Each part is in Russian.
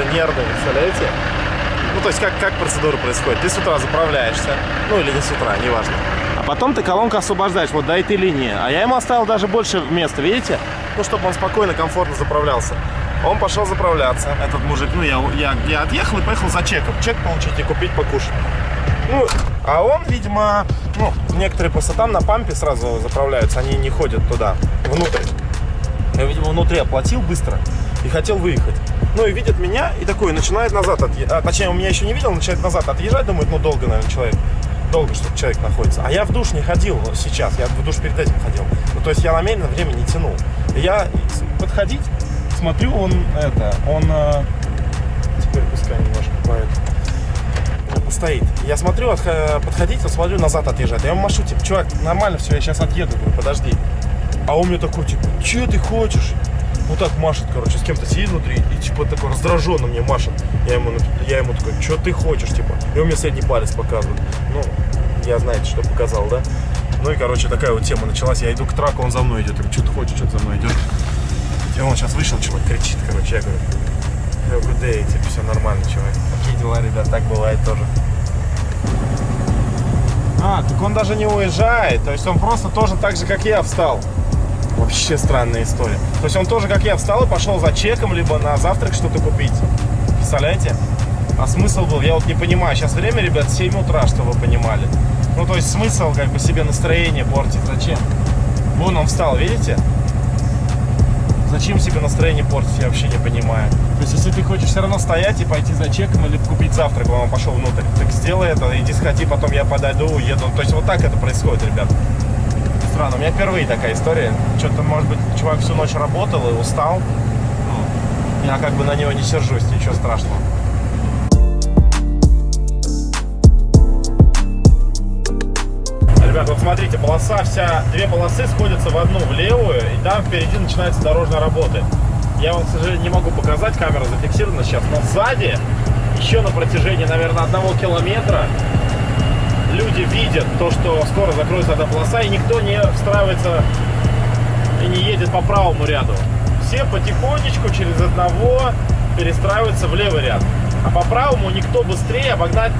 какой-то нервный, представляете? Ну, то есть, как, как процедура происходит? Ты с утра заправляешься, ну, или не с утра, неважно. А потом ты колонку освобождаешь, вот до этой линии. А я ему оставил даже больше места, видите? Ну, чтобы он спокойно, комфортно заправлялся. Он пошел заправляться, этот мужик. Ну, я, я, я отъехал и поехал за чеком. Чек получить и купить, покушать. Ну, а он, видимо, ну, некоторые просто там на пампе сразу заправляются, они не ходят туда, внутрь. Я, видимо, внутри оплатил быстро и хотел выехать. Ну и видит меня и такой начинает назад отъезжать. А, точнее, он меня еще не видел, начинает назад отъезжать, думает, ну долго, наверное, человек. Долго, чтобы человек находится. А я в душ не ходил сейчас, я в душ перед этим ходил. Ну, то есть я намеренно время не тянул. И я подходить, смотрю, он это, он э, теперь пускай немножко поэт стоит. Я смотрю, подходить, смотрю, назад отъезжать. Я ему машу, типа, чувак, нормально все, я сейчас отъеду, говорю, подожди. А он мне такой, типа, что ты хочешь? Вот так машет, короче, с кем-то сидит внутри и, типа, такой раздраженно мне машет. Я ему, я ему такой, что ты хочешь, типа? И он мне средний палец показывает. Ну, я знаете, что показал, да? Ну и, короче, такая вот тема началась. Я иду к траку, он за мной идет. Я говорю, что ты хочешь, что-то за мной идет. И он сейчас вышел, чувак, кричит, короче. Я говорю, have good day, типа, все нормально, чувак. Какие дела, ребят, так бывает тоже. А, так он даже не уезжает. То есть он просто тоже так же, как я, встал. Вообще странная история. То есть он тоже, как я, встал и пошел за чеком, либо на завтрак что-то купить. Представляете? А смысл был, я вот не понимаю. Сейчас время, ребят, 7 утра, чтобы вы понимали. Ну, то есть смысл как бы себе настроение портить. Зачем? Вон он встал, видите? Зачем себе настроение портить, я вообще не понимаю. То есть, если ты хочешь все равно стоять и пойти за чеком или купить завтрак, он пошел внутрь, так сделай это, иди сходи, потом я подойду, уеду. То есть, вот так это происходит, ребят. Странно, у меня впервые такая история. Что-то, может быть, чувак всю ночь работал и устал. Ну, я как бы на него не сержусь, ничего страшного. Ребят, вот смотрите, полоса вся, две полосы сходятся в одну, в левую, и там впереди начинается дорожная работа. Я вам, к сожалению, не могу показать, камера зафиксирована сейчас, но сзади, еще на протяжении, наверное, одного километра, люди видят то, что скоро закроется эта полоса, и никто не встраивается и не едет по правому ряду. Все потихонечку через одного перестраиваются в левый ряд. А по правому никто быстрее обогнать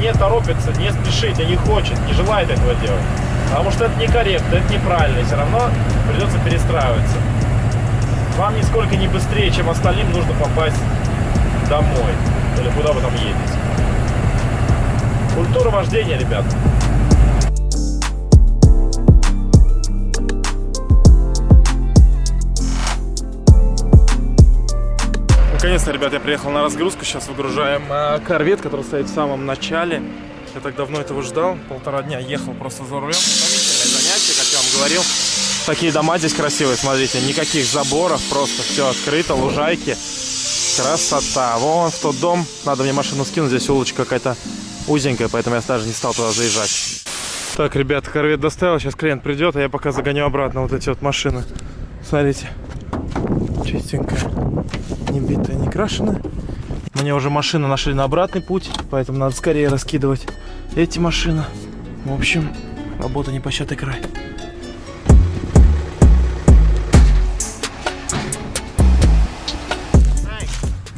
не торопится, не спешит и не хочет, не желает этого делать. Потому что это некорректно, это неправильно, и все равно придется перестраиваться. Вам нисколько не быстрее, чем остальным нужно попасть домой. Или куда вы там едете. Культура вождения, ребят. Наконец-то, ребят, я приехал на разгрузку. Сейчас выгружаем э, корвет, который стоит в самом начале. Я так давно этого ждал. Полтора дня ехал просто за рулем. Утомительное занятие, как я вам говорил. Такие дома здесь красивые, смотрите. Никаких заборов, просто все открыто, лужайки. Красота. Вон в тот дом. Надо мне машину скинуть. Здесь улочка какая-то узенькая, поэтому я даже не стал туда заезжать. Так, ребят, корвет доставил. Сейчас клиент придет, а я пока загоню обратно вот эти вот машины. Смотрите. Чистенькая не битая, не крашеная. Мне уже машины нашли на обратный путь, поэтому надо скорее раскидывать эти машины. В общем, работа не пощатый край.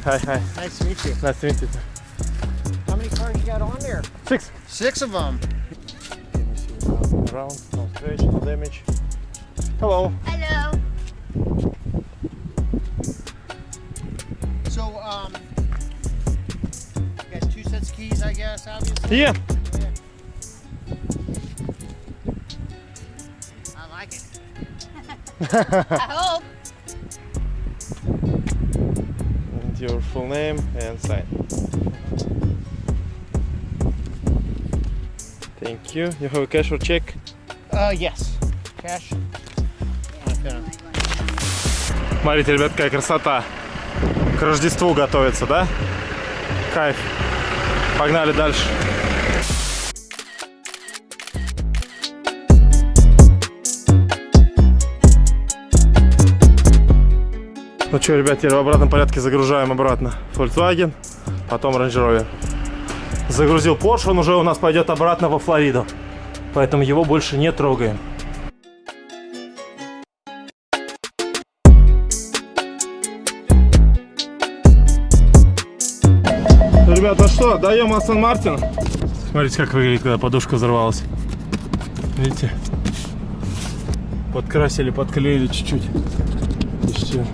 Hi, hi. Nice to meet you. Nice to meet you. On there? Six. Six of them. Can you see what's around? No scratch, no damage. Hello. Hello. So, um, you guys two sets of keys, I guess, obviously? Yeah. I like it. I hope. And your full name and sign. Thank you. You have a cash or check? Uh, yes. Cash. Okay. Смотрите, ребят, какая красота. К Рождеству готовится, да? Кайф. Погнали дальше. Ну что, ребят, теперь в обратном порядке загружаем обратно Volkswagen, потом Range Rover. Загрузил Porsche, он уже у нас пойдет обратно во Флориду. Поэтому его больше не трогаем. Ребята, что, даем Астон Мартин? Смотрите, как выглядит, когда подушка взорвалась. Видите? Подкрасили, подклеили чуть-чуть. И все.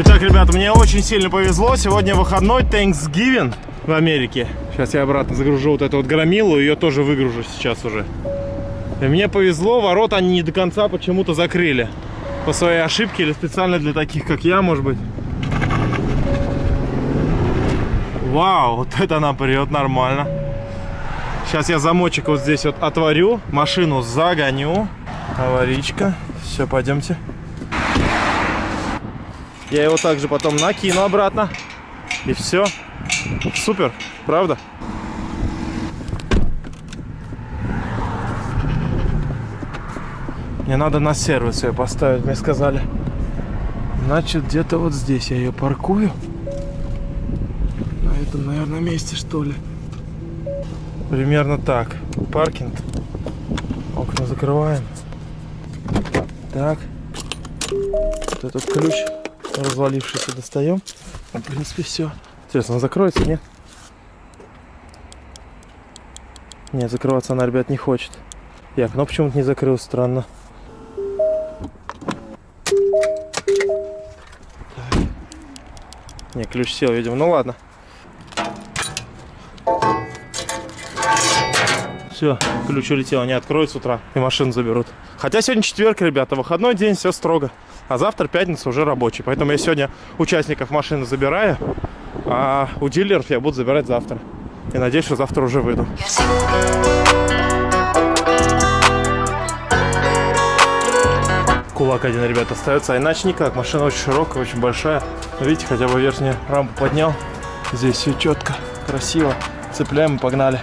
Итак, ребята, мне очень сильно повезло. Сегодня выходной Thanksgiving в Америке. Сейчас я обратно загружу вот эту вот громилу, ее тоже выгружу сейчас уже. И мне повезло, ворота они не до конца почему-то закрыли. По своей ошибке или специально для таких, как я, может быть. Вау, вот это нам прет нормально. Сейчас я замочек вот здесь вот отворю, машину загоню. Аваричка. Все, пойдемте. Я его также потом накину обратно. И все. Супер, правда? Мне надо на сервис ее поставить, мне сказали. Значит, где-то вот здесь я ее паркую. На этом, наверное, месте, что ли. Примерно так. Паркинг. Окна закрываем. Так. Вот этот ключ развалившийся достаем. В принципе, все. Интересно, он закроется, нет? Нет, закрываться она, ребят, не хочет. И окно почему-то не закрыл, странно. Так. Не, ключ сел, видимо. Ну ладно. Все, ключ улетел, они откроют с утра и машину заберут. Хотя сегодня четверг, ребята, выходной день, все строго. А завтра пятница уже рабочий. Поэтому я сегодня участников машины забираю, а у дилеров я буду забирать завтра. И надеюсь, что завтра уже выйду. Кулак один, ребята, остается, а иначе никак. Машина очень широкая, очень большая. Видите, хотя бы верхнюю рампу поднял. Здесь все четко, красиво. Цепляем и погнали.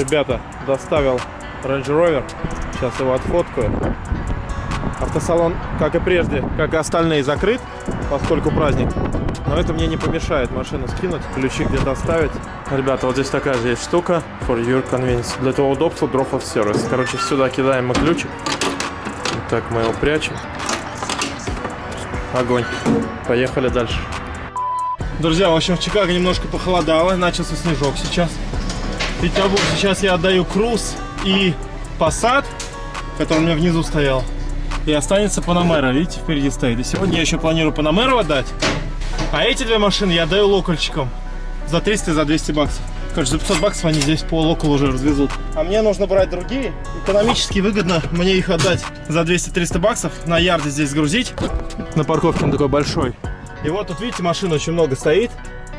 Ребята, доставил Range Rover. Сейчас его отфоткаю. Автосалон, как и прежде, как и остальные, закрыт, поскольку праздник. Но это мне не помешает машину скинуть, ключи где-то оставить. Ребята, вот здесь такая же есть штука. For your convenience. Для того удобства drop of service. Короче, сюда кидаем мы ключик. Вот так мы его прячем. Огонь. Поехали дальше. Друзья, в общем, в Чикаго немножко похолодало. Начался снежок сейчас. Петербург. Сейчас я отдаю Круз и Passat, который у меня внизу стоял. И останется Панамера, видите, впереди стоит. И сегодня я еще планирую Панамеру отдать. А эти две машины я отдаю локальчикам. За 300 и за 200 баксов. Короче, за 500 баксов они здесь по локалу уже развезут. А мне нужно брать другие. Экономически выгодно мне их отдать за 200-300 баксов. На ярде здесь грузить. На парковке он такой большой. И вот тут, видите, машин очень много стоит.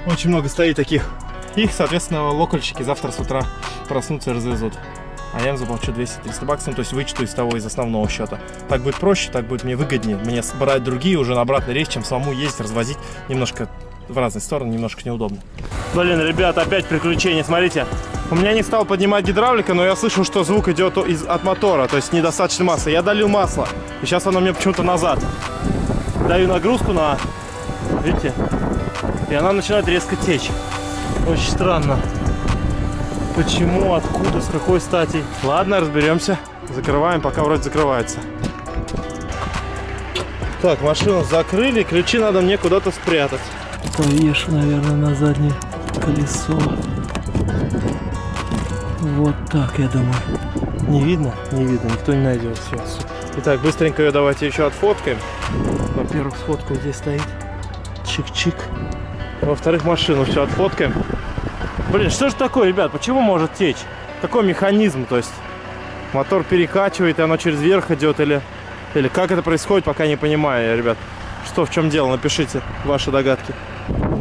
Очень много стоит таких их, соответственно, локальщики завтра с утра проснутся и развезут. А я им заплачу 200-300 баксов, ну, то есть вычту из того, из основного счета. Так будет проще, так будет мне выгоднее. Мне брать другие уже на обратный рейс, чем самому ездить, развозить немножко в разные стороны, немножко неудобно. Блин, ребят, опять приключения, смотрите. У меня не стал поднимать гидравлика, но я слышу, что звук идет из, от мотора, то есть недостаточно массы. Я долил масло, и сейчас оно мне почему-то назад. Даю нагрузку на, видите, и она начинает резко течь. Очень странно. Почему, откуда, с какой стати? Ладно, разберемся. Закрываем, пока вроде закрывается. Так, машину закрыли, ключи надо мне куда-то спрятать. Повешу, наверное, на заднее колесо. Вот так, я думаю. Не видно? Не видно, никто не найдет. Все, Итак, быстренько ее давайте еще отфоткаем. Во-первых, сфоткаю, здесь стоит. Чик-чик. Во-вторых, машину все отфоткаем. Блин, что же такое, ребят? Почему может течь? Какой механизм? То есть мотор перекачивает, и оно через верх идет, или, или как это происходит, пока не понимаю, ребят. Что, в чем дело? Напишите ваши догадки.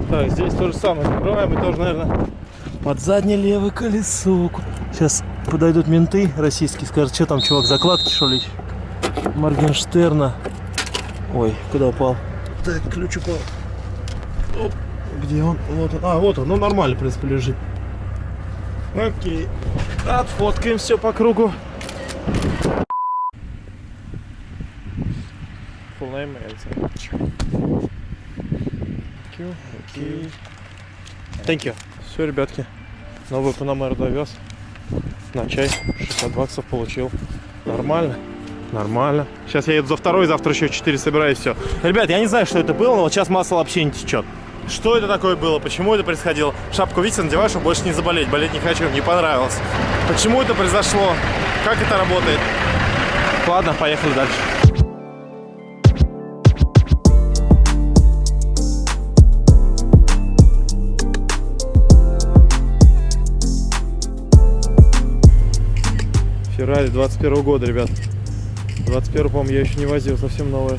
Так, здесь то же самое. Закрываем и тоже, наверное, под заднее левое колесо. Сейчас подойдут менты российские, скажут, что там, чувак, закладки, что ли? Моргенштерна. Ой, куда упал? Так, ключ упал. Где он? Вот он. А, вот он. Ну, нормально, в принципе, лежит. Окей. Отфоткаем все по кругу. Thank you. Все, ребятки. Новый Панамер довез. На чай. 60 баксов получил. Нормально. Нормально. Сейчас я еду за второй, завтра еще 4 собираю и все. Ребят, я не знаю, что это было, но вот сейчас масло вообще не течет. Что это такое было? Почему это происходило? Шапку, видите, надеваю, чтобы больше не заболеть. Болеть не хочу, не понравилось. Почему это произошло? Как это работает? Ладно, поехали дальше. Феррари 21 года, ребят. 21 по-моему, я еще не возил, совсем новая.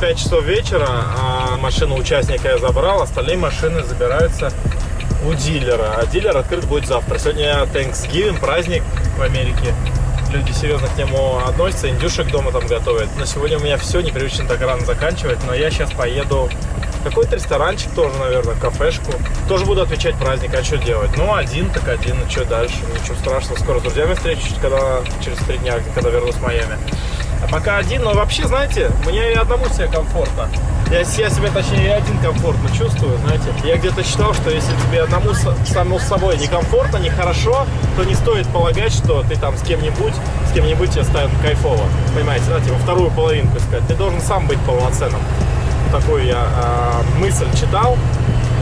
5 часов вечера, а машину участника я забрал, остальные машины забираются у дилера. А дилер открыт будет завтра. Сегодня Thanksgiving, праздник в Америке. Люди серьезно к нему относятся, индюшек дома там готовят. На сегодня у меня все, непривычно так рано заканчивать, но я сейчас поеду в какой-то ресторанчик тоже, наверное, кафешку. Тоже буду отвечать праздник, а что делать? Ну, один так один, ну что дальше? Ничего страшного, скоро с друзьями встречусь, когда через три дня, когда вернусь в Майами. А пока один, но вообще, знаете, мне и одному себе комфортно. Я, я себя, точнее, один комфортно чувствую, знаете. Я где-то читал, что если тебе одному самому с собой некомфортно, нехорошо, то не стоит полагать, что ты там с кем-нибудь, с кем-нибудь тебе станет кайфово. Понимаете, да, типа вторую половинку искать. Ты должен сам быть полноценным. Такую я а, мысль читал.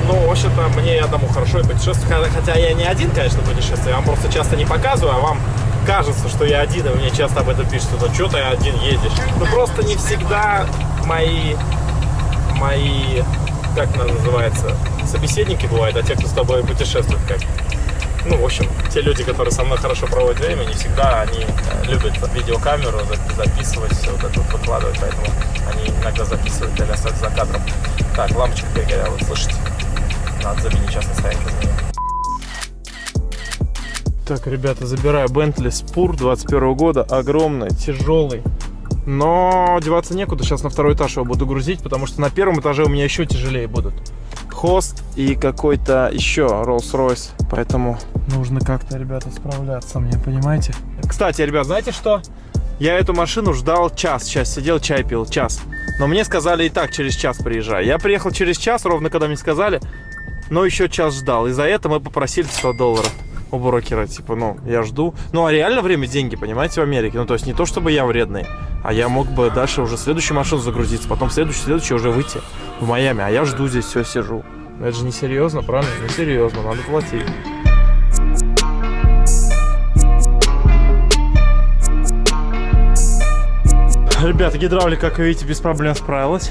Ну, в общем-то, мне и одному хорошо и путешествовать. Хотя я не один, конечно, путешествую. Я вам просто часто не показываю, а вам кажется, что я один, и мне часто об этом пишут, что что ты один едешь. Ну, просто не всегда мои, мои, как это называется, собеседники бывают, а те, кто с тобой путешествует, как ну, в общем, те люди, которые со мной хорошо проводят время, не всегда они э, любят видеокамеру за- записывать, все вот это вот выкладывать, поэтому они иногда записывают для остаться за кадром. Так, лампочка перегорела, слышите? Надо заменить, сейчас настоянка заменить. Так, ребята, забираю Bentley Spur 21 года, огромный, тяжелый. Но деваться некуда, сейчас на второй этаж его буду грузить, потому что на первом этаже у меня еще тяжелее будут. Хост и какой-то еще Rolls-Royce, поэтому нужно как-то, ребята, справляться мне, понимаете? Кстати, ребят, знаете что? Я эту машину ждал час, сейчас сидел, чай пил, час. Но мне сказали и так, через час приезжай. Я приехал через час, ровно когда мне сказали, но еще час ждал. И за это мы попросили 100 долларов у брокера. Типа, ну, я жду. Ну, а реально время деньги, понимаете, в Америке. Ну, то есть не то, чтобы я вредный, а я мог бы дальше уже следующую машину загрузиться, потом следующую, следующую уже выйти в Майами. А я жду здесь, все, сижу. Ну, Это же не серьезно, правильно? Не серьезно, надо платить. Ребята, гидравлика, как видите, без проблем справилась.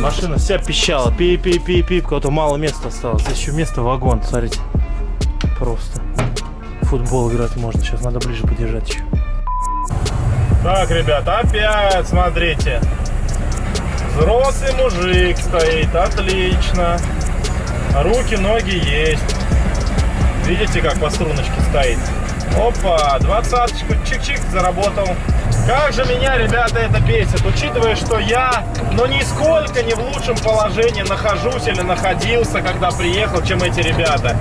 Машина вся пищала. Пи пи пи пи Кого-то мало места осталось. Здесь еще место вагон, смотрите. Просто. Футбол играть можно. Сейчас надо ближе подержать еще. Так, ребят, опять смотрите. Взрослый мужик стоит. Отлично. Руки, ноги есть. Видите, как по струночке стоит? Опа, двадцаточку, чик-чик, заработал. Как же меня, ребята, это бесит, учитывая, что я, ну, нисколько не в лучшем положении нахожусь или находился, когда приехал, чем эти ребята.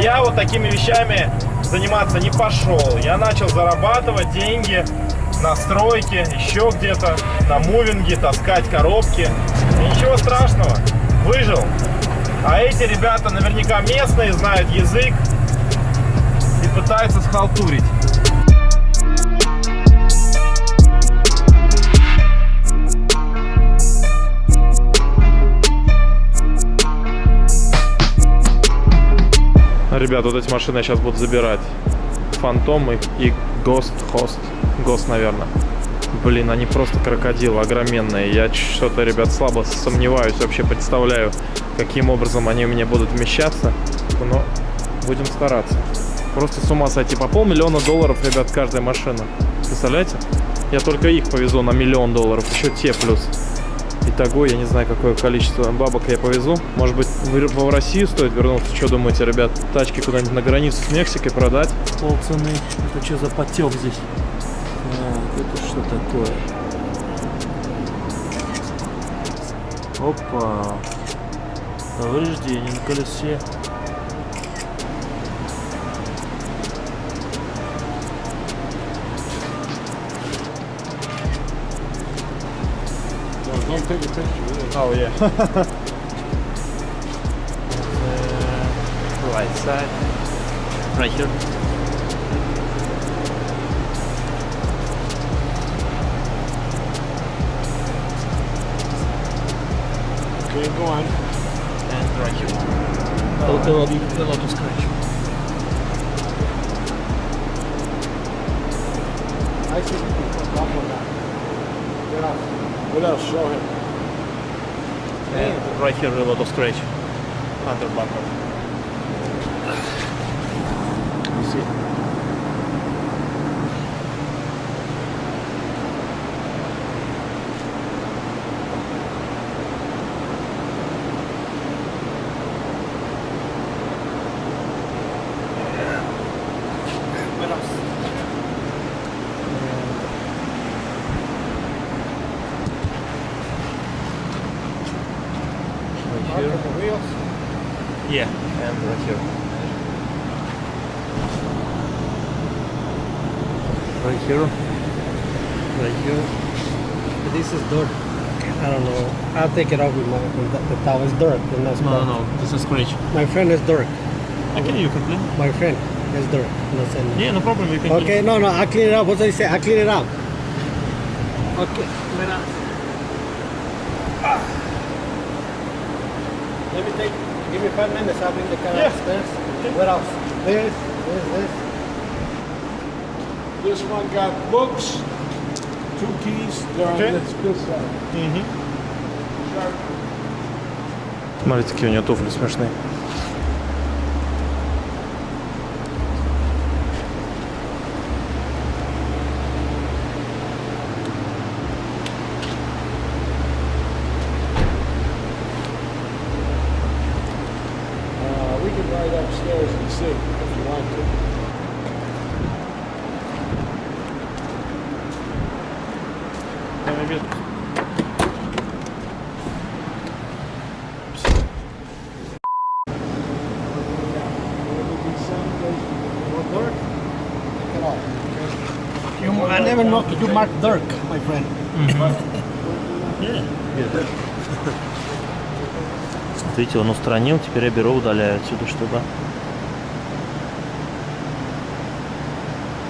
Я вот такими вещами заниматься не пошел. Я начал зарабатывать деньги на стройке, еще где-то, на мувинге, таскать коробки. Ничего страшного, выжил. А эти ребята наверняка местные, знают язык и пытаются схалтурить. Ребят, вот эти машины я сейчас буду забирать. Фантом и, и Ghost Host. Ghost, наверное. Блин, они просто крокодилы огроменные. Я что-то, ребят, слабо сомневаюсь, вообще представляю, каким образом они у меня будут вмещаться. Но будем стараться. Просто с ума сойти. По полмиллиона долларов, ребят, каждая машина. Представляете? Я только их повезу на миллион долларов. Еще те плюс. Итого, я не знаю, какое количество бабок я повезу. Может быть, в, Россию стоит вернуться? Что думаете, ребят? Тачки куда-нибудь на границу с Мексикой продать? Полцены. Это что за потек здесь? Так, это что такое? Опа. Повреждение на колесе. Take a picture. Really. Oh yeah. uh, right side. Right here. Okay, go on. And right here. The, the, lot- the Lotus Scratch. I see people stop on that. What else? What else? Show him. And right here, a lot of scratch. Under bumper. You see? Right Mark here. on the wheels. Yeah, and right here. Right here. Right here. This is dirt. I don't know. I'll take it off with my with the, the towel. It's dirt. No, no, no, this is scratch. My friend is dirt. Okay, you can clean. My friend is dirt. No Yeah, no problem. You can Okay, no, no. I clean it up. What did I say? I clean it up. Okay. Mira. Ah. Let me take. Give me five minutes. I'll bring the car upstairs. What else? This. This. This. This one got books, two keys. They're Okay. on side. Sharp. Смотрите, какие у нее туфли смешные. Uh, we can ride upstairs and see if you want to. You, I You mark Dirk, my friend. Смотрите, он устранил, теперь я беру, удаляю отсюда что-то.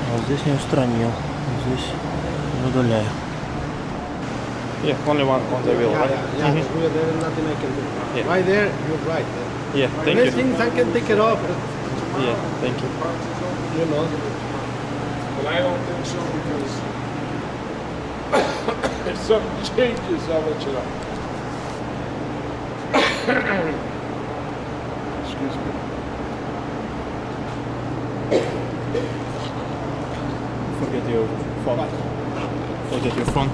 А вот здесь не устранил, здесь не удаляю. Yeah, only one on the wheel, Yeah, right? yeah, yeah. There is nothing I can do. Yeah. Right there, you're right. Yeah, thank There's you. things I can take it off. Yeah, thank you. You know. But I don't think so because something changes, I'll let you know. Excuse me. Forget your phone. Forget your phone.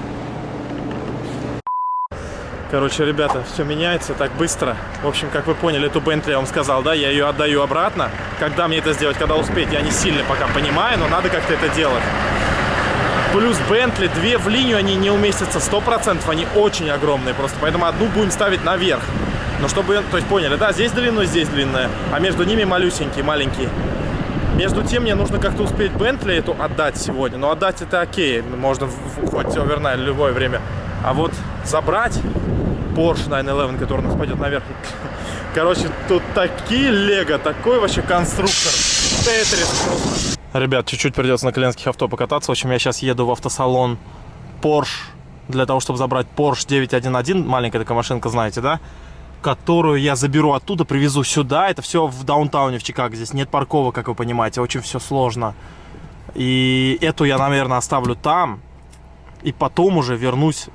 Короче, ребята, все меняется так быстро. В общем, как вы поняли, эту Бентли я вам сказал, да, я ее отдаю обратно. Когда мне это сделать, когда успеть, я не сильно пока понимаю, но надо как-то это делать. Плюс Бентли, две в линию, они не уместятся 100%, они очень огромные просто, поэтому одну будем ставить наверх. Но чтобы, то есть поняли, да, здесь длинная, здесь длинная, а между ними малюсенькие, маленькие. Между тем, мне нужно как-то успеть Бентли эту отдать сегодня. Но отдать это окей, можно в- в- хоть овернайт, любое время. А вот забрать Porsche 911, который у нас пойдет наверх. Короче, тут такие лего, такой вообще конструктор. Тетрис просто. Ребят, чуть-чуть придется на коленских авто покататься. В общем, я сейчас еду в автосалон Porsche для того, чтобы забрать Porsche 911. Маленькая такая машинка, знаете, да? Которую я заберу оттуда, привезу сюда. Это все в даунтауне в Чикаго. Здесь нет парковок, как вы понимаете. Очень все сложно. И эту я, наверное, оставлю там. И потом уже вернусь.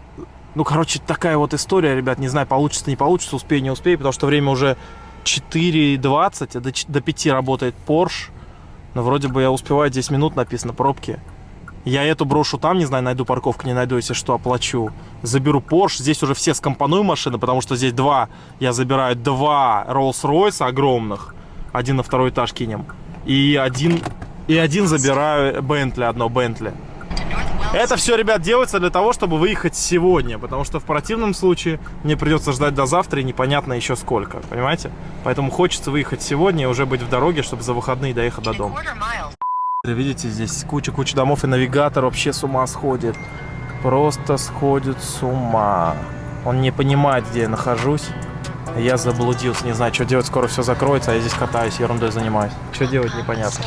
Ну, короче, такая вот история, ребят. Не знаю, получится, не получится, успею, не успею. Потому что время уже 4.20, а до 5 работает Porsche. Но вроде бы я успеваю 10 минут, написано, пробки. Я эту брошу там, не знаю, найду парковку, не найду, если что, оплачу. Заберу Porsche, здесь уже все скомпоную машины, потому что здесь два, я забираю два Rolls-Royce огромных, один на второй этаж кинем, и один, и один забираю Бентли, одно Бентли. Это все, ребят, делается для того, чтобы выехать сегодня, потому что в противном случае мне придется ждать до завтра и непонятно еще сколько, понимаете? Поэтому хочется выехать сегодня и уже быть в дороге, чтобы за выходные доехать до дома. Видите, здесь куча-куча домов, и навигатор вообще с ума сходит. Просто сходит с ума. Он не понимает, где я нахожусь. Я заблудился, не знаю, что делать, скоро все закроется, а я здесь катаюсь, ерундой занимаюсь. Что делать, непонятно.